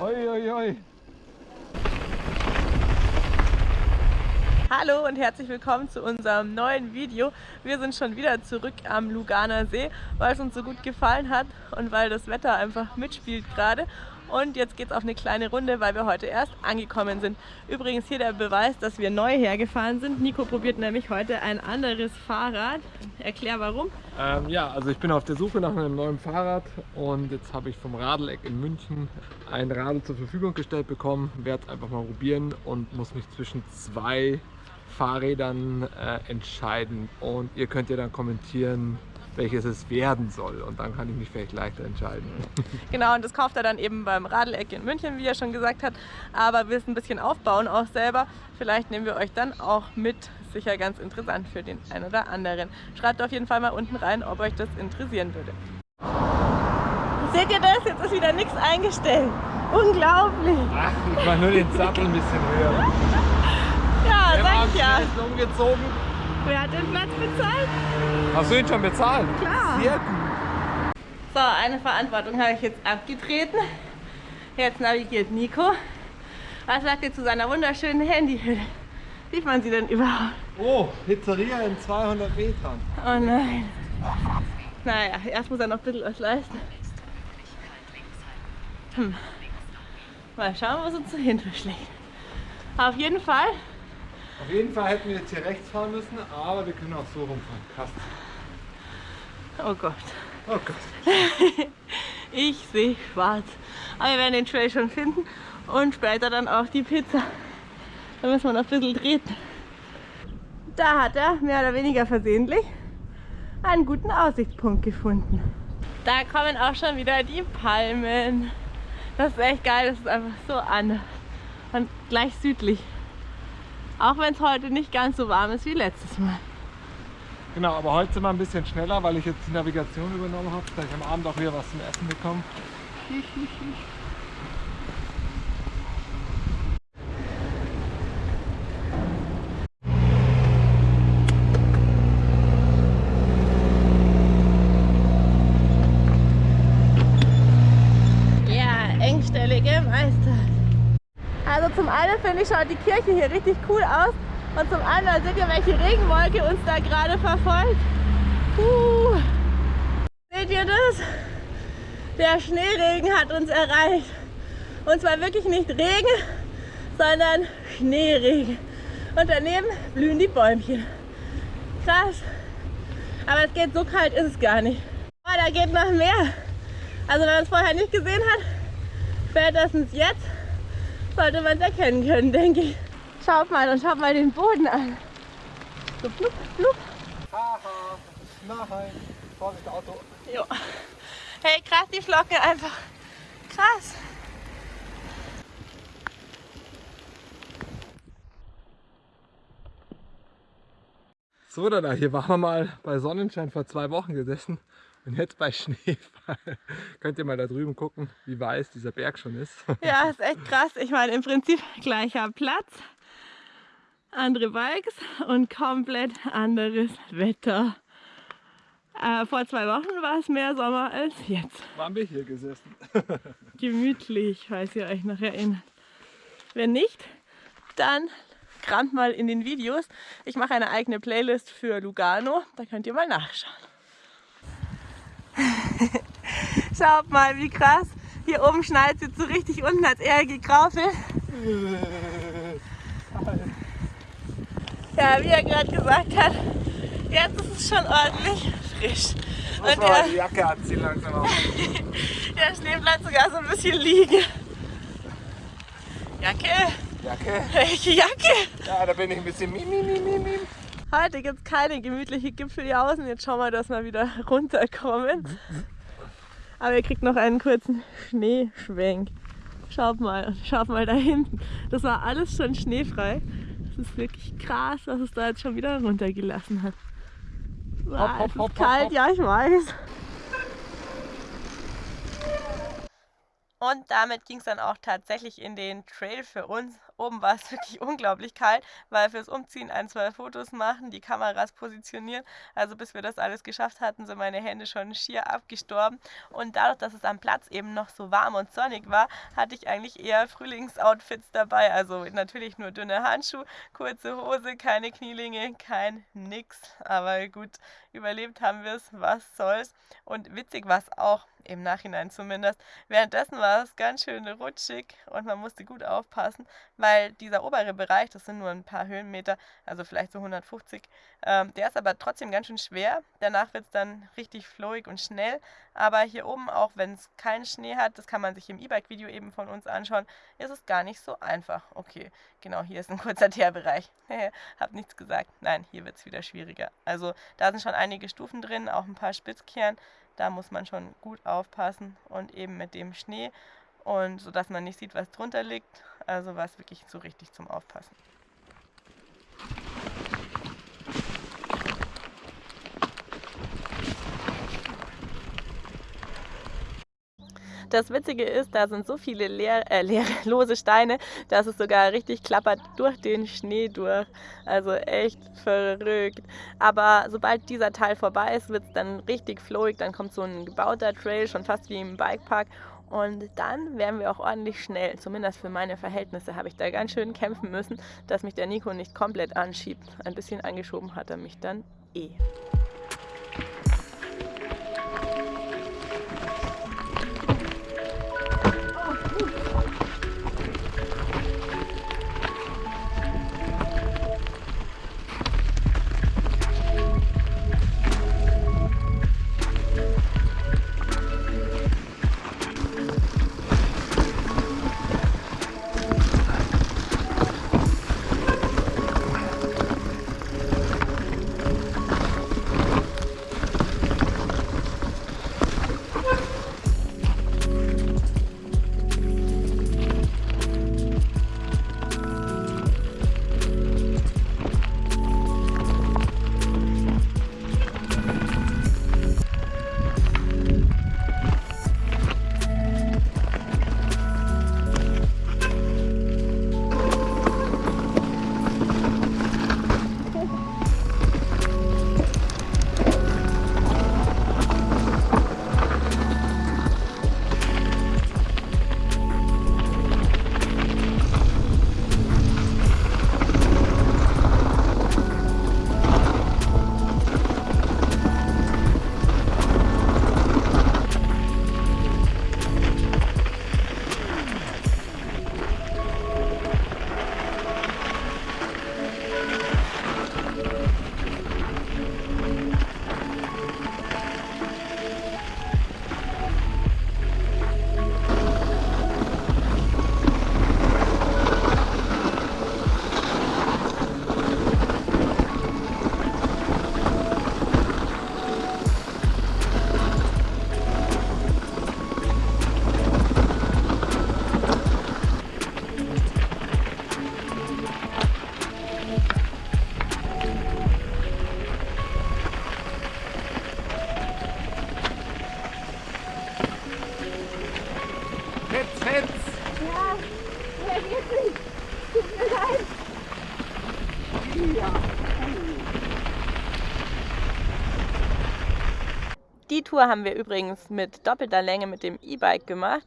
Oi, oi, oi. Hallo und herzlich willkommen zu unserem neuen Video. Wir sind schon wieder zurück am Luganer See, weil es uns so gut gefallen hat und weil das Wetter einfach mitspielt gerade. Und jetzt geht es auf eine kleine Runde, weil wir heute erst angekommen sind. Übrigens hier der Beweis, dass wir neu hergefahren sind. Nico probiert nämlich heute ein anderes Fahrrad. Erklär warum. Ähm, ja, also ich bin auf der Suche nach einem neuen Fahrrad und jetzt habe ich vom Radeleck in München ein Radl zur Verfügung gestellt bekommen. Werde es einfach mal probieren und muss mich zwischen zwei Fahrrädern äh, entscheiden. Und ihr könnt ja dann kommentieren, welches es werden soll. Und dann kann ich mich vielleicht leichter entscheiden. Genau, und das kauft er dann eben beim Radeleck in München, wie er schon gesagt hat. Aber wir es ein bisschen aufbauen auch selber. Vielleicht nehmen wir euch dann auch mit. Sicher ganz interessant für den einen oder anderen. Schreibt auf jeden Fall mal unten rein, ob euch das interessieren würde. Seht ihr das? Jetzt ist wieder nichts eingestellt. Unglaublich. Ach, ich mache nur den Sattel ein bisschen höher. Ja, sag ich ja. Umgezogen. Wer hat den Platz bezahlt? Hast du ihn schon bezahlt? Klar. Sehr gut. So, eine Verantwortung habe ich jetzt abgetreten. Jetzt navigiert Nico. Was sagt ihr zu seiner wunderschönen Handyhülle? Sieht man sie denn überhaupt? Oh, Pizzeria in 200 Metern. Oh nein. Naja, erst muss er noch ein bisschen was leisten. Hm. Mal schauen, was uns dahinter schlägt. Auf jeden Fall Auf jeden Fall hätten wir jetzt hier rechts fahren müssen, aber wir können auch so rumfahren. Krass. Oh Gott. Oh Gott. Ich sehe schwarz. Aber wir werden den Trail schon finden und später dann auch die Pizza. Da müssen wir noch ein bisschen treten. Da hat er, mehr oder weniger versehentlich, einen guten Aussichtspunkt gefunden. Da kommen auch schon wieder die Palmen. Das ist echt geil, das ist einfach so anders. Und gleich südlich. Auch wenn es heute nicht ganz so warm ist wie letztes Mal. Genau, aber heute sind wir ein bisschen schneller, weil ich jetzt die Navigation übernommen habe, dass ich am Abend auch wieder was zum Essen bekomme. Ja, engstellige Meister. Also zum einen finde ich, schaut die Kirche hier richtig cool aus. Und zum anderen seht ihr, welche Regenwolke uns da gerade verfolgt. Uh. Seht ihr das? Der Schneeregen hat uns erreicht. Und zwar wirklich nicht Regen, sondern Schneeregen. Und daneben blühen die Bäumchen. Krass. Aber es geht so kalt ist es gar nicht. Oh, da geht noch mehr. Also wenn man es vorher nicht gesehen hat, spätestens jetzt sollte man es erkennen können, denke ich. Schaut mal und schaut mal den Boden an. So blub, blub. Haha, nein. Vorsicht, Auto. Jo. Hey, krass, die Flocken einfach. Krass. So, da, hier waren wir mal bei Sonnenschein vor zwei Wochen gesessen und jetzt bei Schneefall. Könnt ihr mal da drüben gucken, wie weiß dieser Berg schon ist. Ja, ist echt krass. Ich meine, im Prinzip gleicher Platz, andere Bikes und komplett anderes Wetter. Äh, vor zwei Wochen war es mehr Sommer als jetzt. Waren wir hier gesessen. Gemütlich, falls ihr euch noch erinnert. Wenn nicht, dann kramt mal in den Videos. Ich mache eine eigene Playlist für Lugano, da könnt ihr mal nachschauen. Schaut mal, wie krass. Hier oben schneit es jetzt so richtig unten, als er gekraufelt. Ja, wie er gerade gesagt hat, jetzt ist es schon ordentlich frisch. Und der, die Jacke anziehen langsam auf. der Schnee bleibt sogar so ein bisschen liegen. Jacke? Jacke? Welche Jacke? Ja, da bin ich ein bisschen mim, mim, mim, mim. Heute gibt es keine gemütliche Gipfeljausen. Jetzt schauen wir, dass wir wieder runterkommen. Aber ihr kriegt noch einen kurzen Schneeschwenk. Schaut mal, schaut mal da hinten. Das war alles schon schneefrei. Das ist wirklich krass, was es da jetzt schon wieder runtergelassen hat. Wow, Hopp, hopp, es ist hopp, kalt, ja ich weiß. Und damit ging es dann auch tatsächlich in den Trail für uns. Oben war es wirklich unglaublich kalt, weil fürs Umziehen ein, zwei Fotos machen, die Kameras positionieren. Also bis wir das alles geschafft hatten, sind meine Hände schon schier abgestorben. Und dadurch, dass es am Platz eben noch so warm und sonnig war, hatte ich eigentlich eher Frühlingsoutfits dabei. Also natürlich nur dünne Handschuhe, kurze Hose, keine Knielinge, kein nix. Aber gut, überlebt haben wir es, was soll's. Und witzig war es auch, im Nachhinein zumindest. Währenddessen war es ganz schön rutschig und man musste gut aufpassen, weil dieser obere Bereich, das sind nur ein paar Höhenmeter, also vielleicht so 150, ähm, der ist aber trotzdem ganz schön schwer. Danach wird es dann richtig flowig und schnell. Aber hier oben, auch wenn es keinen Schnee hat, das kann man sich im E-Bike-Video eben von uns anschauen, ist es gar nicht so einfach. Okay, genau, hier ist ein kurzer Teerbereich. Hab nichts gesagt. Nein, hier wird es wieder schwieriger. Also da sind schon einige Stufen drin, auch ein paar Spitzkehren. Da muss man schon gut aufpassen und eben mit dem Schnee und so dass man nicht sieht, was drunter liegt. Also war es wirklich so richtig zum Aufpassen. Das Witzige ist, da sind so viele leer, äh, leere, lose Steine, dass es sogar richtig klappert durch den Schnee durch. Also echt verrückt. Aber sobald dieser Teil vorbei ist, wird es dann richtig flowig. Dann kommt so ein gebauter Trail, schon fast wie im Bikepark. Und dann werden wir auch ordentlich schnell. Zumindest für meine Verhältnisse habe ich da ganz schön kämpfen müssen, dass mich der Nico nicht komplett anschiebt. Ein bisschen angeschoben hat er mich dann eh. Tour haben wir übrigens mit doppelter Länge mit dem E-Bike gemacht.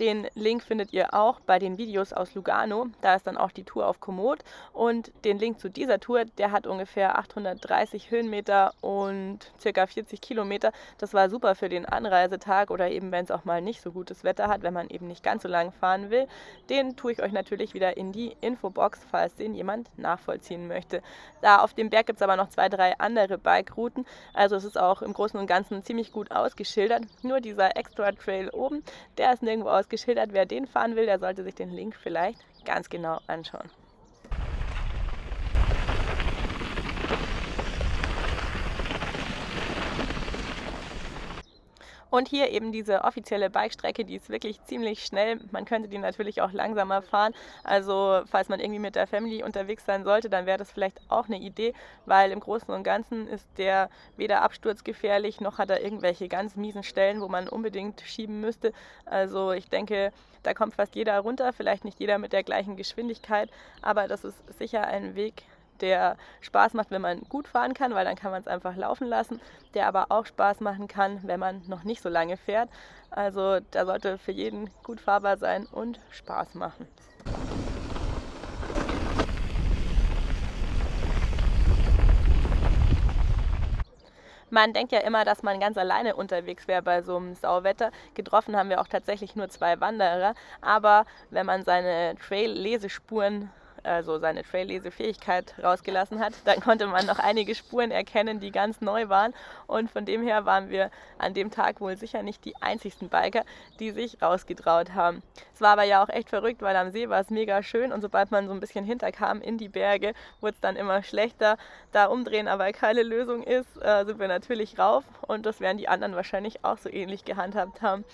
Den Link findet ihr auch bei den Videos aus Lugano. Da ist dann auch die Tour auf Komoot. Und den Link zu dieser Tour, der hat ungefähr 830 Höhenmeter und circa 40 Kilometer. Das war super für den Anreisetag oder eben, wenn es auch mal nicht so gutes Wetter hat, wenn man eben nicht ganz so lang fahren will. Den tue ich euch natürlich wieder in die Infobox, falls den jemand nachvollziehen möchte. Da auf dem Berg gibt es aber noch zwei, drei andere Bike-Routen. Also es ist auch im Großen und Ganzen ziemlich gut ausgeschildert. Nur dieser Extra Trail oben, der ist nirgendwo aus geschildert. Wer den fahren will, der sollte sich den Link vielleicht ganz genau anschauen. Und hier eben diese offizielle Bikestrecke, die ist wirklich ziemlich schnell. Man könnte die natürlich auch langsamer fahren. Also falls man irgendwie mit der Family unterwegs sein sollte, dann wäre das vielleicht auch eine Idee, weil im Großen und Ganzen ist der weder absturzgefährlich, noch hat er irgendwelche ganz miesen Stellen, wo man unbedingt schieben müsste. Also ich denke, da kommt fast jeder runter, vielleicht nicht jeder mit der gleichen Geschwindigkeit, aber das ist sicher ein Weg, der Spaß macht, wenn man gut fahren kann, weil dann kann man es einfach laufen lassen, der aber auch Spaß machen kann, wenn man noch nicht so lange fährt. Also da sollte für jeden gut fahrbar sein und Spaß machen. Man denkt ja immer, dass man ganz alleine unterwegs wäre bei so einem Sauwetter. Getroffen haben wir auch tatsächlich nur zwei Wanderer. Aber wenn man seine Trail-Lesespuren also seine Traillesefähigkeit rausgelassen hat, dann konnte man noch einige Spuren erkennen, die ganz neu waren. Und von dem her waren wir an dem Tag wohl sicher nicht die einzigsten Biker, die sich rausgetraut haben. Es war aber ja auch echt verrückt, weil am See war es mega schön und sobald man so ein bisschen hinterkam in die Berge, wurde es dann immer schlechter. Da umdrehen aber keine Lösung ist, äh, sind wir natürlich rauf und das werden die anderen wahrscheinlich auch so ähnlich gehandhabt haben.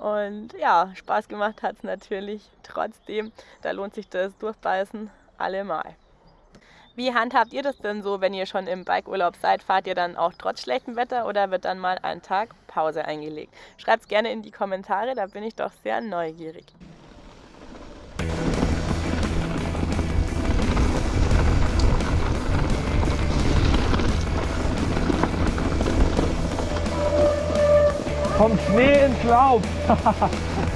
Und ja, Spaß gemacht hat es natürlich trotzdem. Da lohnt sich das Durchbeißen allemal. Wie handhabt ihr das denn so, wenn ihr schon im Bikeurlaub seid? Fahrt ihr dann auch trotz schlechtem Wetter oder wird dann mal ein Tag Pause eingelegt? Schreibt es gerne in die Kommentare, da bin ich doch sehr neugierig. Vom Schnee ins Laub.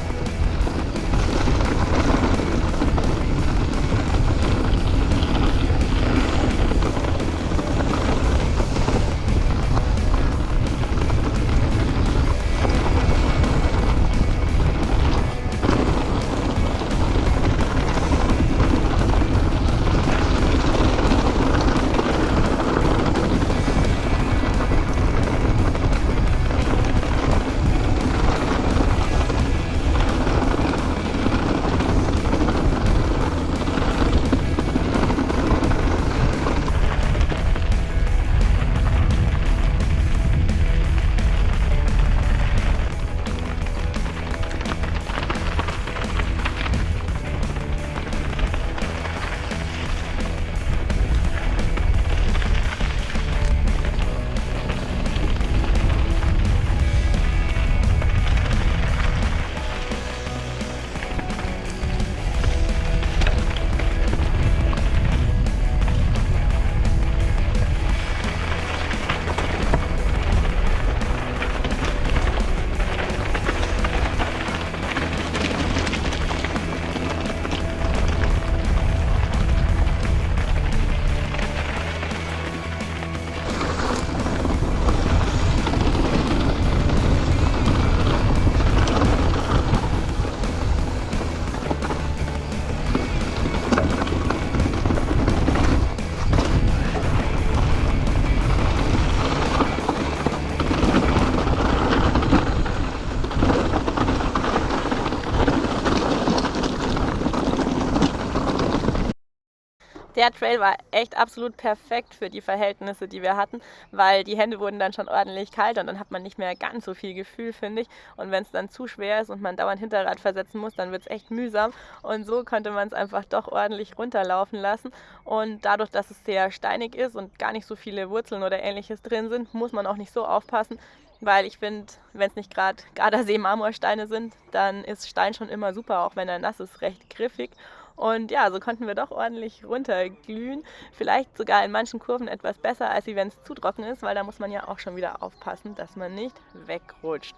Der Trail war echt absolut perfekt für die Verhältnisse, die wir hatten, weil die Hände wurden dann schon ordentlich kalt und dann hat man nicht mehr ganz so viel Gefühl, finde ich. Und wenn es dann zu schwer ist und man dauernd Hinterrad versetzen muss, dann wird es echt mühsam. Und so konnte man es einfach doch ordentlich runterlaufen lassen. Und dadurch, dass es sehr steinig ist und gar nicht so viele Wurzeln oder ähnliches drin sind, muss man auch nicht so aufpassen, weil ich finde, wenn es nicht gerade Gardasee-Marmorsteine sind, dann ist Stein schon immer super, auch wenn er nass ist, recht griffig. Und ja, so konnten wir doch ordentlich runterglühen. Vielleicht sogar in manchen Kurven etwas besser, als wenn es zu trocken ist, weil da muss man ja auch schon wieder aufpassen, dass man nicht wegrutscht.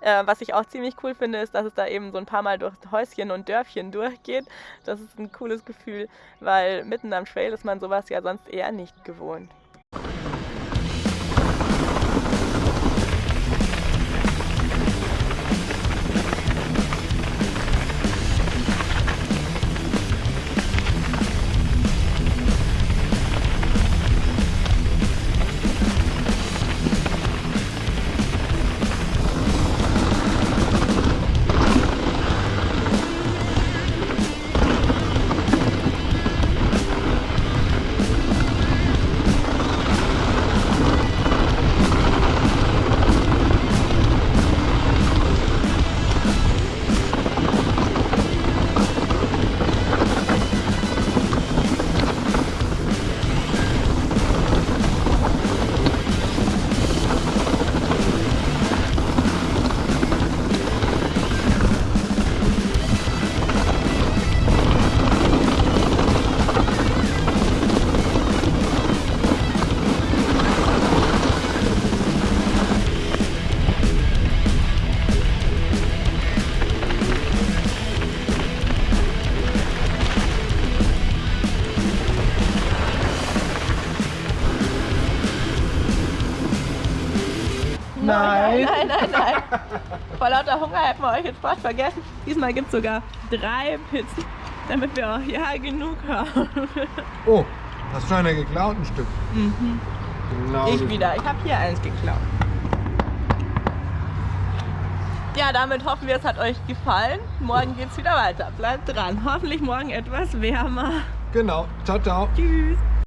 Äh, was ich auch ziemlich cool finde, ist, dass es da eben so ein paar Mal durch Häuschen und Dörfchen durchgeht. Das ist ein cooles Gefühl, weil mitten am Trail ist man sowas ja sonst eher nicht gewohnt. Nein, nein, nein, nein. Vor lauter Hunger hätten wir euch jetzt fast vergessen. Diesmal gibt es sogar drei Pizzen, damit wir auch ja genug haben. Oh, hast du eine geklaut, ein Stück? Mhm. Genau. Ich wieder. Ich habe hier eins geklaut. Ja, damit hoffen wir, es hat euch gefallen. Morgen geht es wieder weiter. Bleibt dran. Hoffentlich morgen etwas wärmer. Genau. Ciao, ciao. Tschüss.